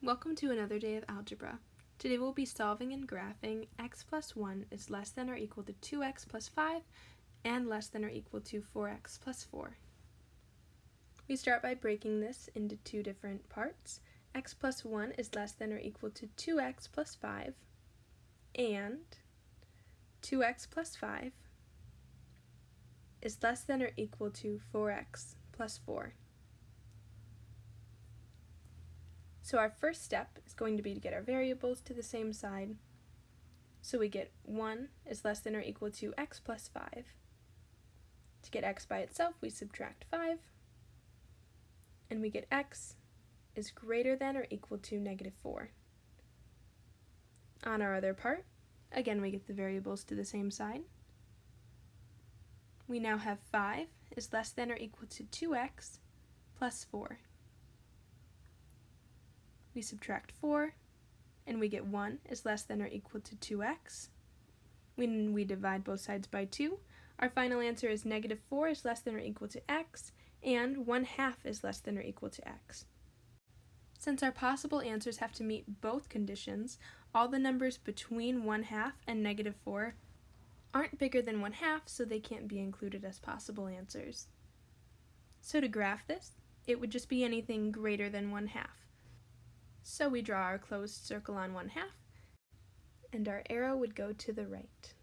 Welcome to another day of algebra. Today we'll be solving and graphing x plus 1 is less than or equal to 2x plus 5 and less than or equal to 4x plus 4. We start by breaking this into two different parts. x plus 1 is less than or equal to 2x plus 5 and 2x plus 5 is less than or equal to 4x plus 4. So our first step is going to be to get our variables to the same side. So we get 1 is less than or equal to x plus 5. To get x by itself, we subtract 5. And we get x is greater than or equal to negative 4. On our other part, again we get the variables to the same side. We now have 5 is less than or equal to 2x plus 4 we subtract 4, and we get 1 is less than or equal to 2x. When we divide both sides by 2, our final answer is negative 4 is less than or equal to x, and 1 half is less than or equal to x. Since our possible answers have to meet both conditions, all the numbers between 1 half and negative 4 aren't bigger than 1 half, so they can't be included as possible answers. So to graph this, it would just be anything greater than 1 half. So we draw our closed circle on one half, and our arrow would go to the right.